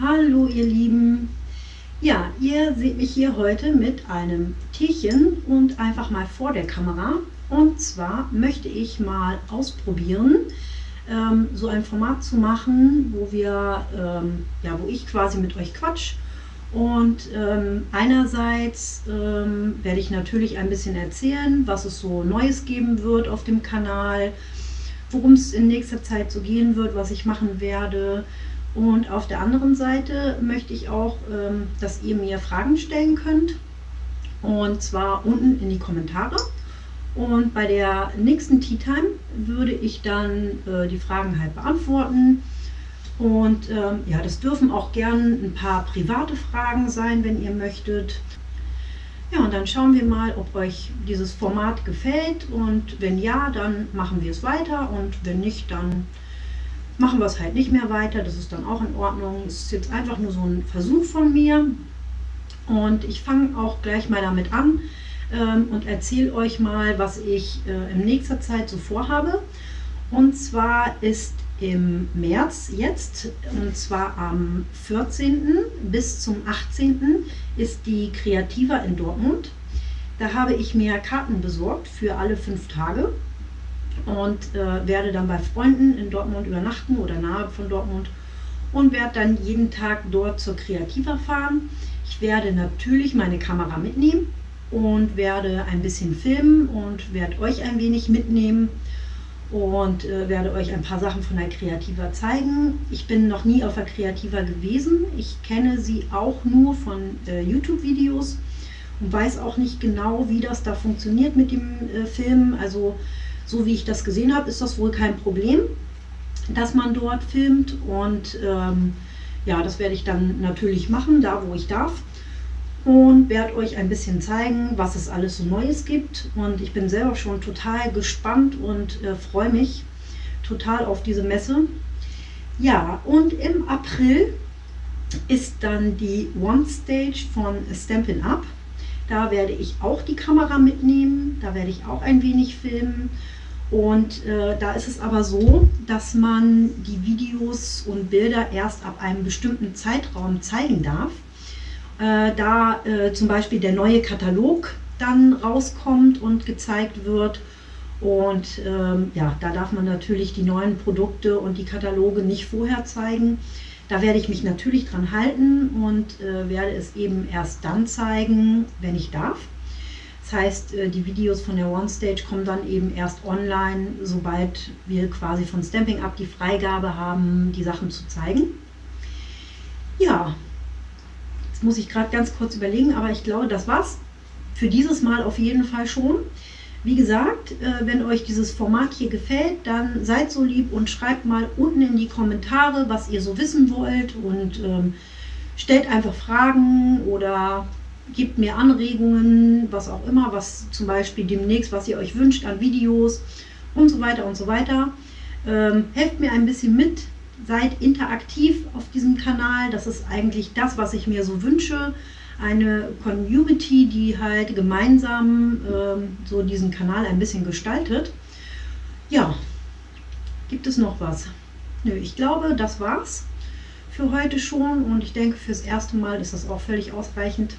Hallo ihr Lieben! Ja, ihr seht mich hier heute mit einem Teechen und einfach mal vor der Kamera. Und zwar möchte ich mal ausprobieren, ähm, so ein Format zu machen, wo wir, ähm, ja, wo ich quasi mit euch quatsch. Und ähm, einerseits ähm, werde ich natürlich ein bisschen erzählen, was es so Neues geben wird auf dem Kanal, worum es in nächster Zeit so gehen wird, was ich machen werde. Und auf der anderen Seite möchte ich auch, ähm, dass ihr mir Fragen stellen könnt. Und zwar unten in die Kommentare. Und bei der nächsten Tea Time würde ich dann äh, die Fragen halt beantworten. Und ähm, ja, das dürfen auch gern ein paar private Fragen sein, wenn ihr möchtet. Ja, und dann schauen wir mal, ob euch dieses Format gefällt. Und wenn ja, dann machen wir es weiter. Und wenn nicht, dann machen wir es halt nicht mehr weiter. Das ist dann auch in Ordnung. Es ist jetzt einfach nur so ein Versuch von mir. Und ich fange auch gleich mal damit an ähm, und erzähle euch mal, was ich äh, in nächster Zeit so vorhabe. Und zwar ist im März jetzt, und zwar am 14. bis zum 18. ist die Kreativa in Dortmund. Da habe ich mir Karten besorgt für alle fünf Tage und äh, werde dann bei Freunden in Dortmund übernachten oder nahe von Dortmund und werde dann jeden Tag dort zur Kreativa fahren. Ich werde natürlich meine Kamera mitnehmen und werde ein bisschen filmen und werde euch ein wenig mitnehmen und äh, werde euch ein paar Sachen von der Kreativa zeigen. Ich bin noch nie auf der Kreativa gewesen. Ich kenne sie auch nur von äh, YouTube-Videos und weiß auch nicht genau, wie das da funktioniert mit dem äh, Filmen. Also so wie ich das gesehen habe, ist das wohl kein Problem, dass man dort filmt. Und ähm, ja, das werde ich dann natürlich machen, da wo ich darf. Und werde euch ein bisschen zeigen, was es alles so Neues gibt. Und ich bin selber schon total gespannt und äh, freue mich total auf diese Messe. Ja, und im April ist dann die One Stage von Stampin' Up. Da werde ich auch die Kamera mitnehmen, da werde ich auch ein wenig filmen und äh, da ist es aber so, dass man die Videos und Bilder erst ab einem bestimmten Zeitraum zeigen darf. Äh, da äh, zum Beispiel der neue Katalog dann rauskommt und gezeigt wird. Und ähm, ja, da darf man natürlich die neuen Produkte und die Kataloge nicht vorher zeigen. Da werde ich mich natürlich dran halten und äh, werde es eben erst dann zeigen, wenn ich darf. Das heißt, äh, die Videos von der OneStage kommen dann eben erst online, sobald wir quasi von Stamping Up die Freigabe haben, die Sachen zu zeigen. Ja, jetzt muss ich gerade ganz kurz überlegen, aber ich glaube, das war's für dieses Mal auf jeden Fall schon. Wie gesagt, äh, wenn euch dieses Format hier gefällt, dann seid so lieb und schreibt mal unten in die Kommentare, was ihr so wissen wollt und ähm, stellt einfach Fragen oder gebt mir Anregungen, was auch immer, was zum Beispiel demnächst, was ihr euch wünscht an Videos und so weiter und so weiter. Ähm, helft mir ein bisschen mit, seid interaktiv auf diesem Kanal. Das ist eigentlich das, was ich mir so wünsche. Eine Community, die halt gemeinsam ähm, so diesen Kanal ein bisschen gestaltet. Ja, gibt es noch was? Nö, ich glaube, das war's für heute schon und ich denke, fürs erste Mal ist das auch völlig ausreichend.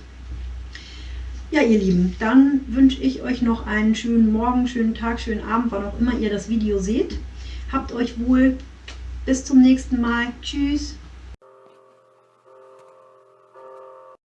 Ja, ihr Lieben, dann wünsche ich euch noch einen schönen Morgen, schönen Tag, schönen Abend, wann auch immer ihr das Video seht. Habt euch wohl. Bis zum nächsten Mal. Tschüss.